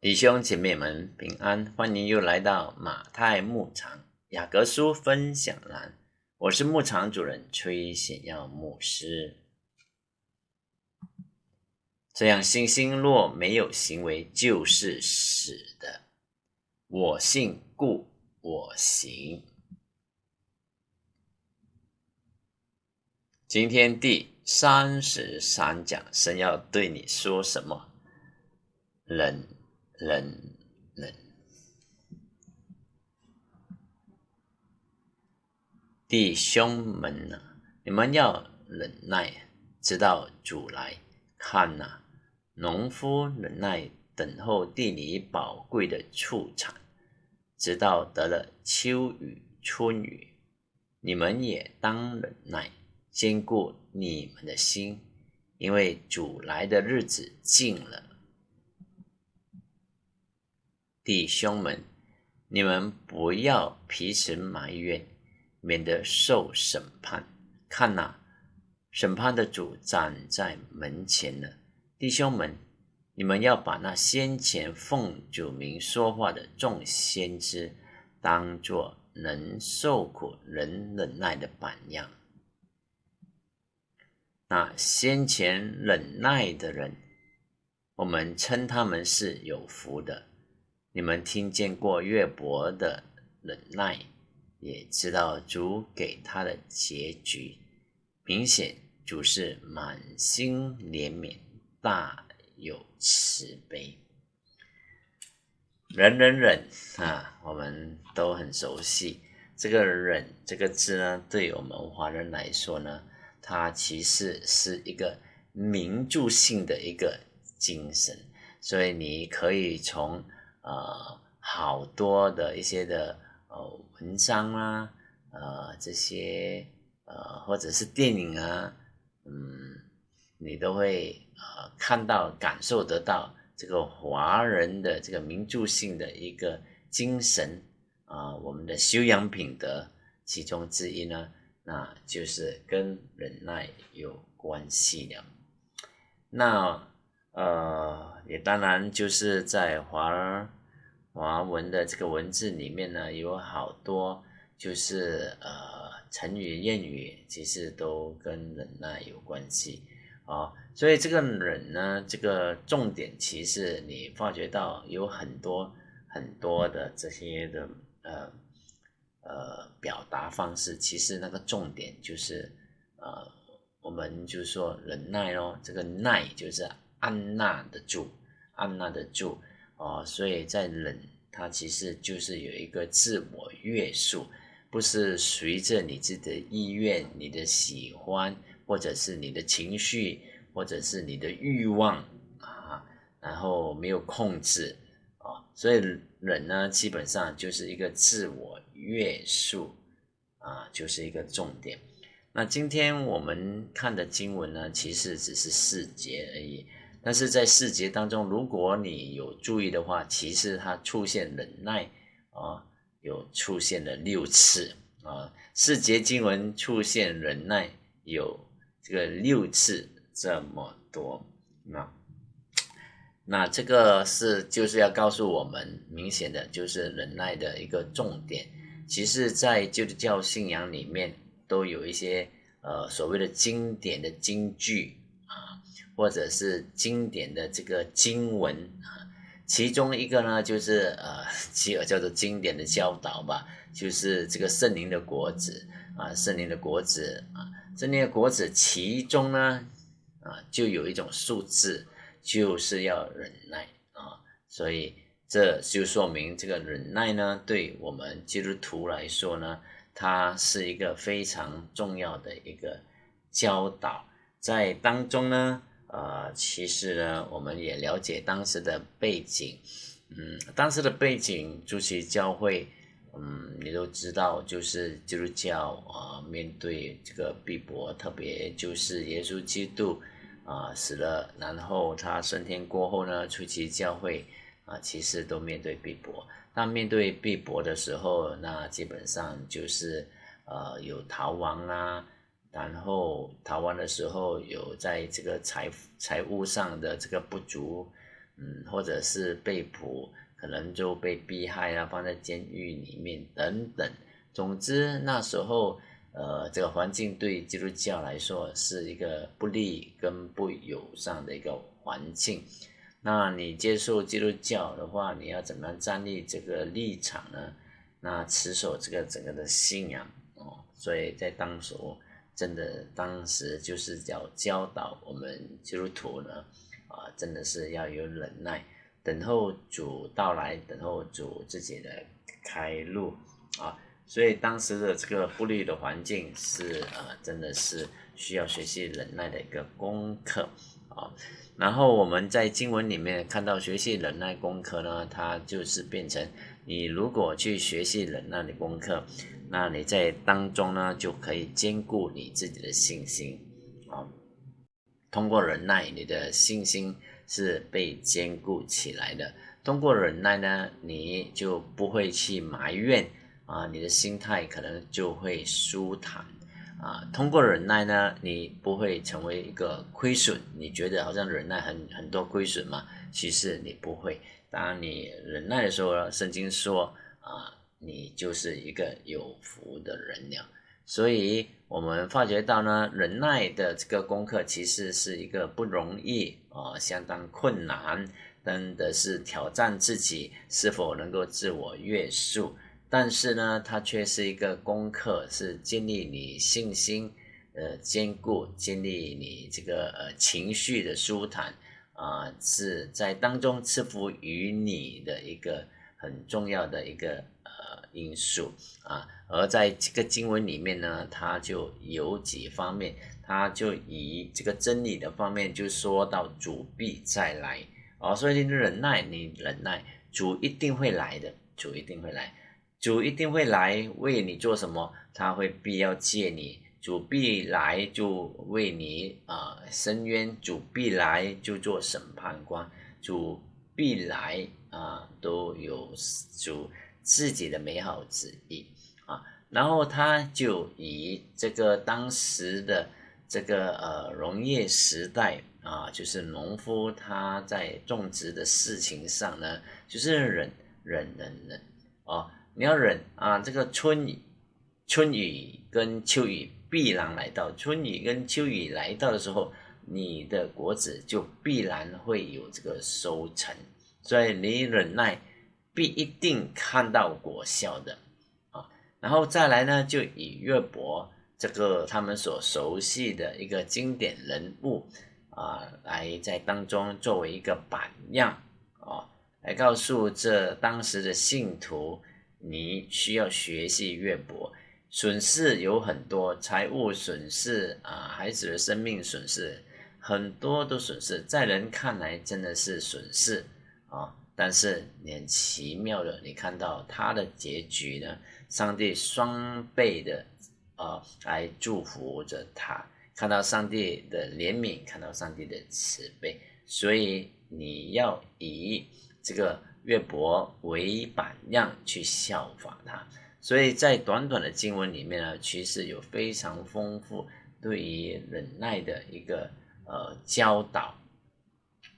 弟兄姐妹们平安，欢迎又来到马太牧场雅各书分享栏。我是牧场主人崔显耀牧师。这样星星若没有行为，就是死的。我信，故我行。今天第三十三讲，神要对你说什么？人。忍忍，弟兄们呐，你们要忍耐，直到主来看呐。农夫忍耐等候地里宝贵的畜产，直到得了秋雨春雨。你们也当忍耐，坚固你们的心，因为主来的日子近了。弟兄们，你们不要彼此埋怨，免得受审判。看呐，审判的主站在门前了。弟兄们，你们要把那先前奉主名说话的众先知，当作能受苦、能忍耐的榜样。那先前忍耐的人，我们称他们是有福的。你们听见过约伯的忍耐，也知道主给他的结局。明显主是满心怜悯，大有慈悲。忍忍忍啊，我们都很熟悉这个“忍”这个字呢。对我们华人来说呢，它其实是一个名著性的一个精神，所以你可以从。呃，好多的一些的呃文章啊，呃这些呃或者是电影啊，嗯，你都会呃看到感受得到这个华人的这个名著性的一个精神啊，我们的修养品德其中之一呢，那就是跟忍耐有关系的。那呃也当然就是在华。华文的这个文字里面呢，有好多就是呃成语谚语，其实都跟忍耐有关系啊。所以这个忍呢，这个重点其实你发觉到有很多很多的这些的呃呃表达方式，其实那个重点就是呃我们就是说忍耐哦，这个耐就是按捺得住，按捺得住。哦，所以在忍，它其实就是有一个自我约束，不是随着你自己的意愿、你的喜欢，或者是你的情绪，或者是你的欲望啊，然后没有控制啊，所以忍呢，基本上就是一个自我约束啊，就是一个重点。那今天我们看的经文呢，其实只是四节而已。但是在四节当中，如果你有注意的话，其实它出现忍耐啊，有出现了六次啊。四节经文出现忍耐有这个六次这么多，那那这个是就是要告诉我们，明显的就是忍耐的一个重点。其实，在基督教信仰里面，都有一些呃所谓的经典的经句。或者是经典的这个经文啊，其中一个呢，就是呃，其叫做经典的教导吧，就是这个圣灵的果子啊，圣灵的果子啊，圣灵的果子其中呢，啊，就有一种数字，就是要忍耐啊，所以这就说明这个忍耐呢，对我们基督徒来说呢，它是一个非常重要的一个教导，在当中呢。呃，其实呢，我们也了解当时的背景，嗯，当时的背景，主席教会，嗯，你都知道，就是基督教啊，面对这个逼迫，特别就是耶稣基督啊死了，然后他升天过后呢，初期教会啊，其实都面对逼迫。那面对逼迫的时候，那基本上就是呃，有逃亡啊。然后逃亡的时候有在这个财财务上的这个不足，嗯，或者是被捕，可能就被逼害啊，放在监狱里面等等。总之那时候，呃，这个环境对基督教来说是一个不利跟不友善的一个环境。那你接受基督教的话，你要怎么样站立这个立场呢？那持守这个整个的信仰哦，所以在当时，真的当时就是要教导我们基督徒呢，啊，真的是要有忍耐，等候主到来，等候主自己的开路啊。所以当时的这个不利的环境是呃，真的是需要学习忍耐的一个功课啊。然后我们在经文里面看到学习忍耐功课呢，它就是变成。你如果去学习忍耐的功课，那你在当中呢就可以兼顾你自己的信心啊。通过忍耐，你的信心是被兼顾起来的。通过忍耐呢，你就不会去埋怨啊，你的心态可能就会舒坦啊。通过忍耐呢，你不会成为一个亏损。你觉得好像忍耐很很多亏损嘛？其实你不会。当你忍耐的时候，圣经说啊，你就是一个有福的人了。所以，我们发觉到呢，忍耐的这个功课其实是一个不容易啊，相当困难，真的是挑战自己是否能够自我约束。但是呢，它却是一个功课，是建立你信心，呃，坚固，建立你这个呃情绪的舒坦。啊，是在当中赐福于你的一个很重要的一个因素啊，而在这个经文里面呢，它就有几方面，它就以这个真理的方面就说到主必再来。哦，所以你忍耐，你忍耐，主一定会来的，主一定会来，主一定会来为你做什么，他会必要借你。主必来就为你啊伸冤，主必来就做审判官，主必来啊都有主自己的美好旨意啊。然后他就以这个当时的这个呃农业时代啊，就是农夫他在种植的事情上呢，就是忍忍忍忍哦，你要忍啊，这个春雨春雨跟秋雨。必然来到春雨跟秋雨来到的时候，你的果子就必然会有这个收成，所以你忍耐必一定看到果效的啊。然后再来呢，就以乐伯这个他们所熟悉的一个经典人物啊，来在当中作为一个榜样啊，来告诉这当时的信徒，你需要学习乐伯。损失有很多，财务损失啊，孩子的生命损失，很多都损失，在人看来真的是损失啊。但是你很奇妙的，你看到他的结局呢？上帝双倍的啊来祝福着他，看到上帝的怜悯，看到上帝的慈悲，所以你要以这个约伯为榜样去效法他。所以在短短的经文里面呢，其实有非常丰富对于忍耐的一个呃教导，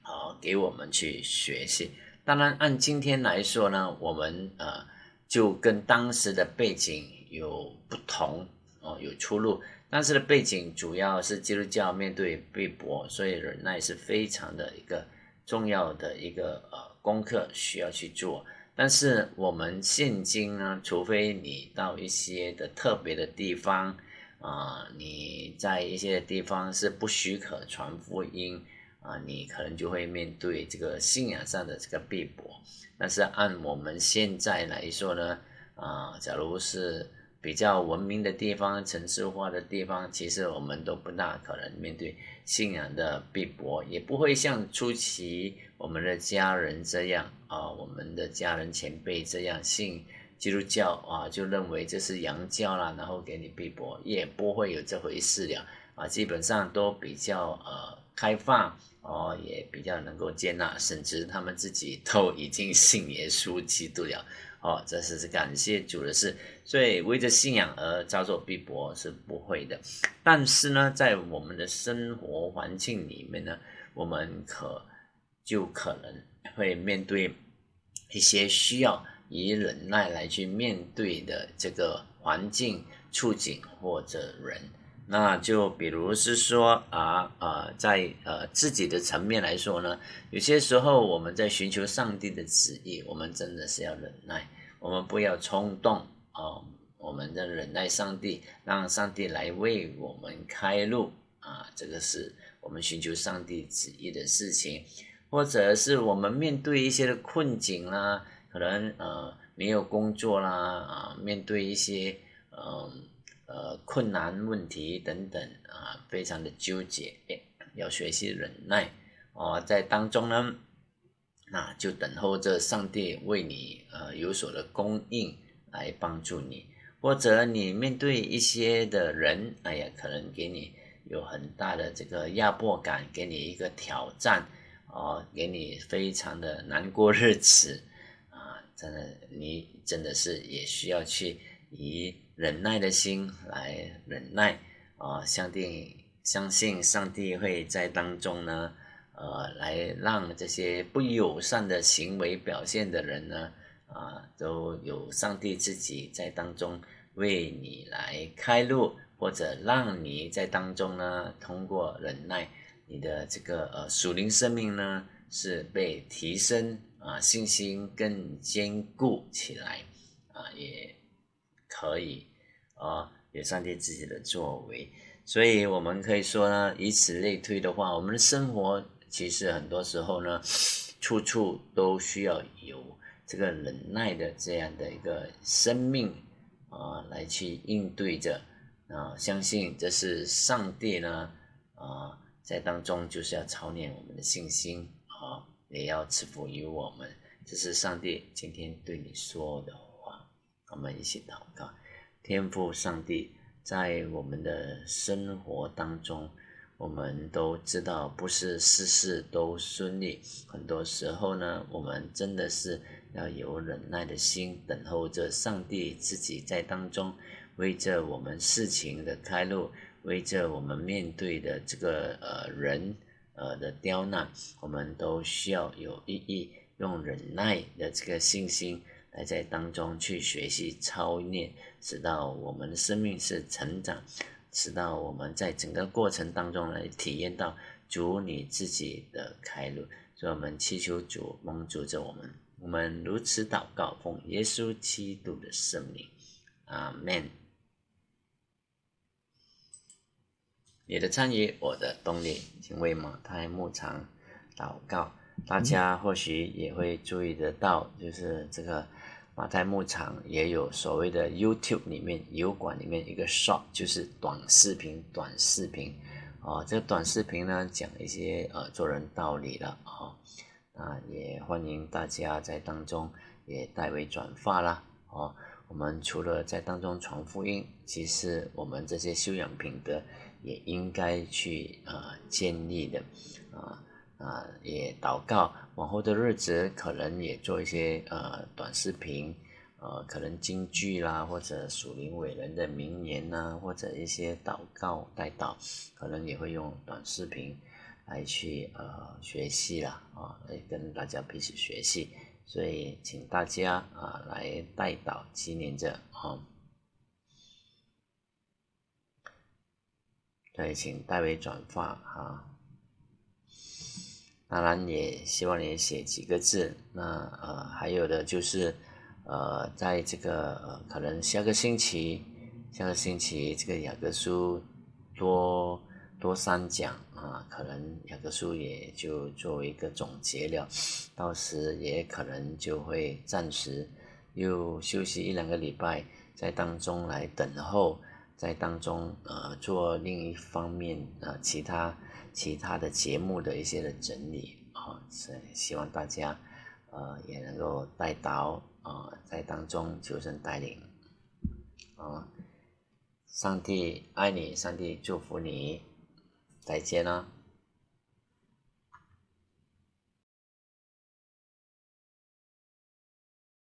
啊，给我们去学习。当然，按今天来说呢，我们呃就跟当时的背景有不同哦，有出入。当时的背景主要是基督教面对被驳，所以忍耐是非常的一个重要的一个呃功课需要去做。但是我们现今呢，除非你到一些的特别的地方啊，你在一些地方是不许可传福音啊，你可能就会面对这个信仰上的这个逼迫。但是按我们现在来说呢，啊，假如是比较文明的地方、城市化的地方，其实我们都不大可能面对信仰的逼迫，也不会像初期。我们的家人这样啊，我们的家人前辈这样信基督教啊，就认为这是洋教啦，然后给你逼迫，也不会有这回事了啊。基本上都比较呃开放哦，也比较能够接纳，甚至他们自己都已经信耶稣基督了哦。这是感谢主的事，所以为着信仰而遭受逼迫是不会的。但是呢，在我们的生活环境里面呢，我们可。就可能会面对一些需要以忍耐来去面对的这个环境、处境或者人。那就比如是说啊啊，在呃自己的层面来说呢，有些时候我们在寻求上帝的旨意，我们真的是要忍耐，我们不要冲动啊，我们的忍耐上帝，让上帝来为我们开路啊，这个是我们寻求上帝旨意的事情，或者是我们面对一些的困境啦，可能呃没有工作啦啊，面对一些嗯。困难问题等等啊，非常的纠结，要学习忍耐哦，在当中呢，那就等候着上帝为你呃有所的供应来帮助你，或者你面对一些的人，哎呀，可能给你有很大的这个压迫感，给你一个挑战哦，给你非常的难过日子啊，真的，你真的是也需要去以。忍耐的心来忍耐啊，上帝相信上帝会在当中呢，呃，来让这些不友善的行为表现的人呢，啊，都有上帝自己在当中为你来开路，或者让你在当中呢，通过忍耐，你的这个呃属灵生命呢是被提升啊，信心更坚固起来啊，也可以。啊，有上帝自己的作为，所以我们可以说呢，以此类推的话，我们的生活其实很多时候呢，处处都需要有这个忍耐的这样的一个生命啊，来去应对着啊，相信这是上帝呢啊，在当中就是要操练我们的信心啊，也要赐福于我们，这是上帝今天对你说的话，我们一起祷告。天赋上帝在我们的生活当中，我们都知道不是事事都顺利。很多时候呢，我们真的是要有忍耐的心，等候着上帝自己在当中为着我们事情的开路，为着我们面对的这个呃人呃的刁难，我们都需要有意义用忍耐的这个信心。来在当中去学习操练，直到我们的生命是成长，直到我们在整个过程当中来体验到主你自己的开路。所以我们祈求主帮助着我们，我们如此祷告，奉耶稣基督的圣名，阿门。你的参与，我的动力，请为马太牧场祷告。大家或许也会注意得到，就是这个。马太牧场也有所谓的 YouTube 里面油管里面一个 short，就是短视频，短视频，啊，这个短视频呢讲一些呃做人道理的啊，啊也欢迎大家在当中也代为转发啦，哦，我们除了在当中传福音，其实我们这些修养品德也应该去啊建立的，啊。啊，也祷告，往后的日子可能也做一些呃短视频，呃，可能京剧啦，或者属灵伟人的名言呐，或者一些祷告带祷，可能也会用短视频来去呃学习啦，啊，来跟大家彼此学习，所以请大家啊来带祷纪念着啊，对，请代为转发哈。当然也希望你写几个字。那呃，还有的就是，呃，在这个呃，可能下个星期，下个星期这个雅各书多多三讲啊，可能雅各书也就作为一个总结了。到时也可能就会暂时又休息一两个礼拜，在当中来等候，在当中呃做另一方面呃其他。其他的节目的一些的整理啊，是希望大家呃也能够带到啊，在当中求神带领啊，上帝爱你，上帝祝福你，再见了。